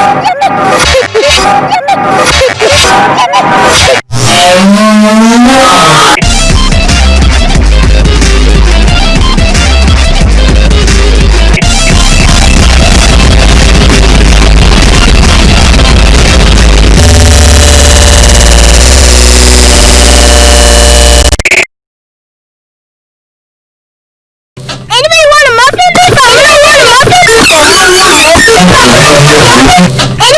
Yeah! Gracias.